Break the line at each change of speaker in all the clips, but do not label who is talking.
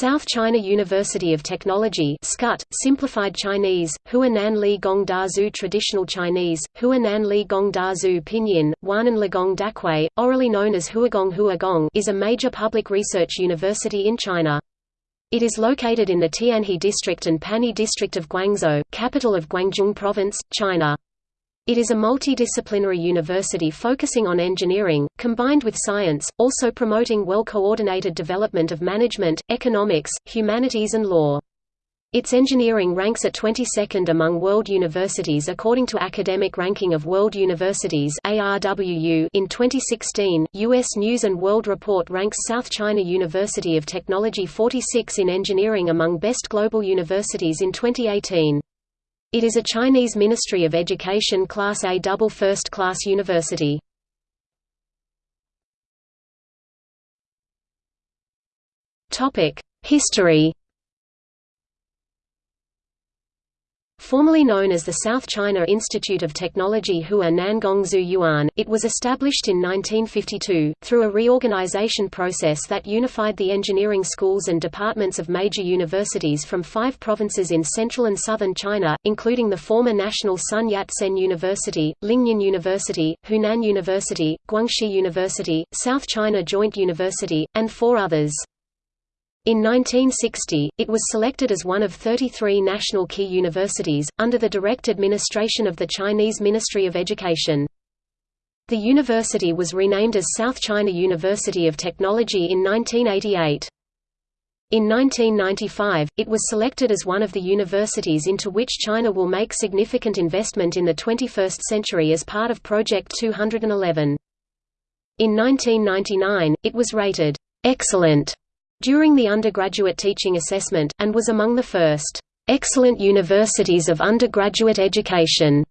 South China University of Technology SCUT, simplified Chinese, Huanan Li Gong Da Zhu Traditional Chinese, Huanan Li Gong Da Zhu Pinyin, Huanan Ligong Dakui, orally known as Huagong Huagong is a major public research university in China. It is located in the Tianhe district and Panyu district of Guangzhou, capital of Guangdong Province, China. It is a multidisciplinary university focusing on engineering, combined with science, also promoting well-coordinated development of management, economics, humanities and law. Its engineering ranks at 22nd among world universities according to Academic Ranking of World Universities (ARWU). In 2016, US News and World Report ranks South China University of Technology 46 in engineering among best global universities in 2018. It is a Chinese Ministry of Education Class A double first-class university. History Formerly known as the South China Institute of Technology Hua Nangongzu Yuan, it was established in 1952, through a reorganization process that unified the engineering schools and departments of major universities from five provinces in central and southern China, including the former National Sun Yat-sen University, Lingnan University, Hunan University, Guangxi University, South China Joint University, and four others. In 1960, it was selected as one of 33 national key universities, under the direct administration of the Chinese Ministry of Education. The university was renamed as South China University of Technology in 1988. In 1995, it was selected as one of the universities into which China will make significant investment in the 21st century as part of Project 211. In 1999, it was rated, "'Excellent' during the undergraduate teaching assessment, and was among the first excellent universities of undergraduate education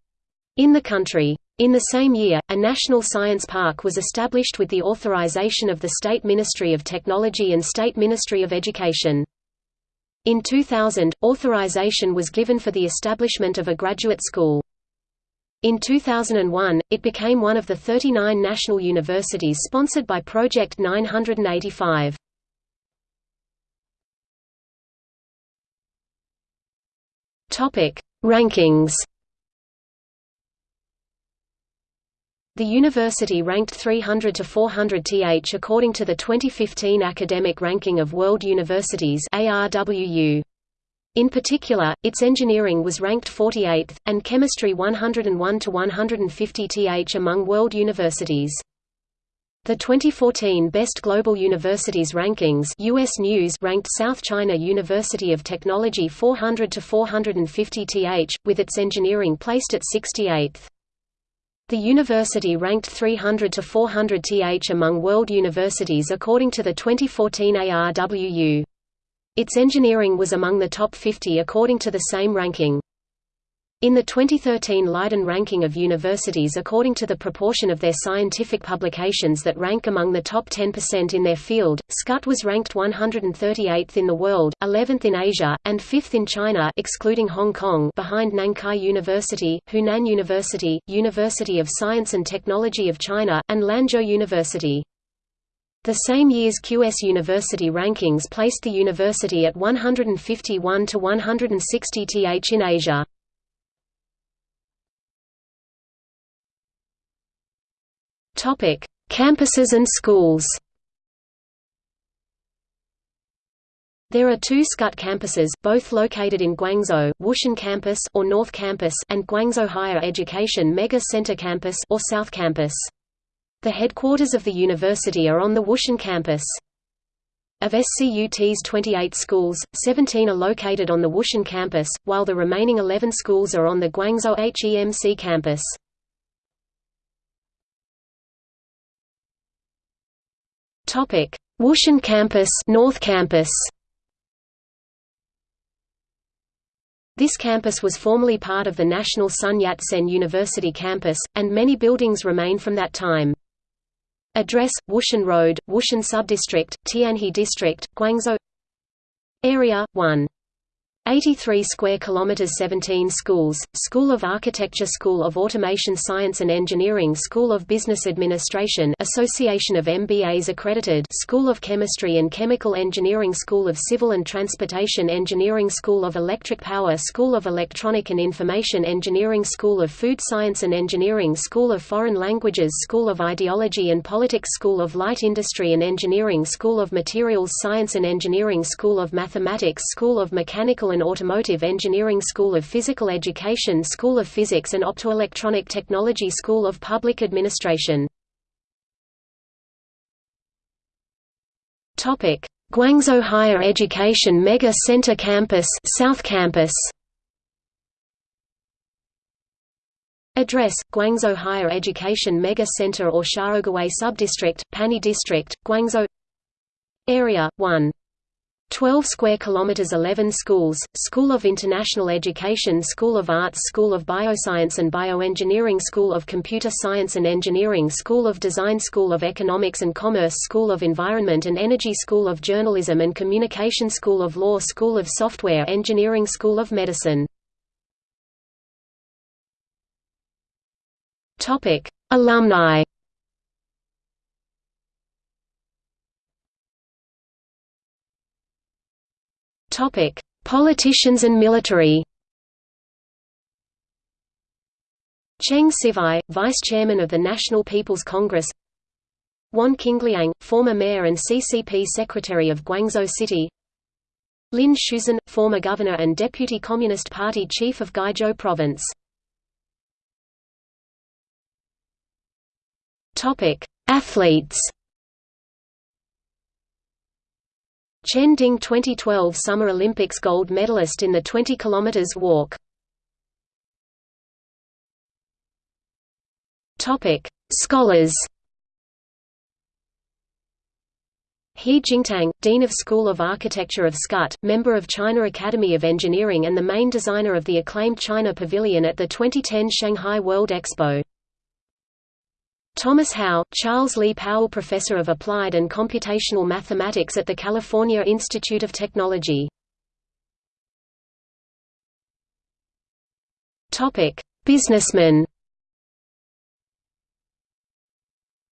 in the country. In the same year, a national science park was established with the authorization of the State Ministry of Technology and State Ministry of Education. In 2000, authorization was given for the establishment of a graduate school. In 2001, it became one of the 39 national universities sponsored by Project 985. Topic: Rankings. The university ranked 300 to 400 th according to the 2015 Academic Ranking of World Universities (ARWU). In particular, its engineering was ranked 48th, and chemistry 101 to 150 th among world universities. The 2014 Best Global Universities Rankings US News ranked South China University of Technology 400 to 450 th, with its engineering placed at 68th. The university ranked 300 to 400 th among world universities according to the 2014 ARWU. Its engineering was among the top 50 according to the same ranking. In the 2013 Leiden ranking of universities according to the proportion of their scientific publications that rank among the top 10% in their field, SCUT was ranked 138th in the world, 11th in Asia, and 5th in China excluding Hong Kong behind Nankai University, Hunan University, University of Science and Technology of China, and Lanzhou University. The same year's QS University rankings placed the university at 151 to 160 th in Asia. Topic: Campuses and schools. There are two SCUT campuses, both located in Guangzhou, Wushan Campus or North Campus and Guangzhou Higher Education Mega Center Campus or South Campus. The headquarters of the university are on the Wushan campus. Of SCUT's 28 schools, 17 are located on the Wushan campus, while the remaining 11 schools are on the Guangzhou HEMC campus. Topic: Wushan Campus, North Campus. This campus was formerly part of the National Sun Yat-sen University campus, and many buildings remain from that time. Address: Wushan Road, Wushan Subdistrict, Tianhe District, Guangzhou. Area: 1. 83 square kilometers 17 schools School of Architecture School of Automation Science and Engineering School of Business Administration Association of MBAs accredited School of Chemistry and Chemical Engineering School of Civil and Transportation Engineering School of Electric Power School of Electronic and Information Engineering School of Food Science and Engineering School of Foreign Languages School of Ideology and Politics School of Light Industry and Engineering School of Materials Science and Engineering School of Mathematics School of Mechanical and Automotive Engineering School of Physical Education School of Physics and Optoelectronic Technology School of Public Administration. Guangzhou Higher Education Mega Center Campus South Campus. Address: Guangzhou Higher Education Mega Center or Xiaoguwei Subdistrict, Panyu District, Guangzhou. Area 1 12 square kilometers 11 schools School of International Education School of Arts School of Bioscience and Bioengineering School of Computer Science and Engineering School of Design School of Economics and Commerce School of Environment and Energy School of Journalism and Communication School of Law School of Software Engineering School of Medicine Topic Alumni Topic: Politicians and military. Cheng Siwei, Vice Chairman of the National People's Congress. Wan Qingliang, former mayor and CCP secretary of Guangzhou City. Lin Shusen, former governor and deputy Communist Party chief of Guizhou province. Topic: Athletes. Chen Ding 2012 Summer Olympics gold medalist in the 20 km walk. Topic: Scholars. He Jingtang, Dean of School of Architecture of SCUT, member of China Academy of Engineering and the main designer of the acclaimed China Pavilion at the 2010 Shanghai World Expo. Thomas Hou, Charles Lee Powell Professor of Applied and Computational Mathematics at the California Institute of Technology. Topic: Businessman.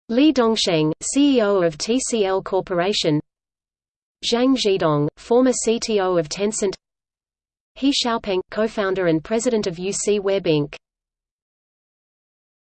Li Dongsheng, CEO of TCL Corporation. Zhang Zhidong, former CTO of Tencent. He Xiaopeng, co-founder and president of UC Web Inc.